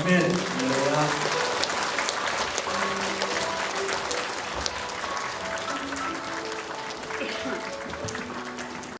아멘. 할렐루야.